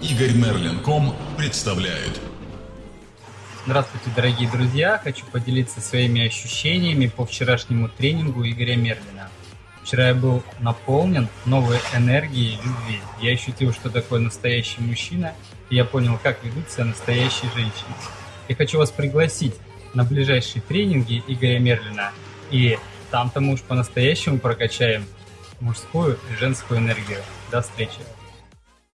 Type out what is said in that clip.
Игорь Мерлин.ком представляет. Здравствуйте, дорогие друзья! Хочу поделиться своими ощущениями по вчерашнему тренингу Игоря Мерлина. Вчера я был наполнен новой энергией любви. Я ощутил, что такое настоящий мужчина, и я понял, как ведут себя настоящие женщины. Я хочу вас пригласить на ближайшие тренинги Игоря Мерлина, и там-то мы уж по-настоящему прокачаем мужскую и женскую энергию. До встречи!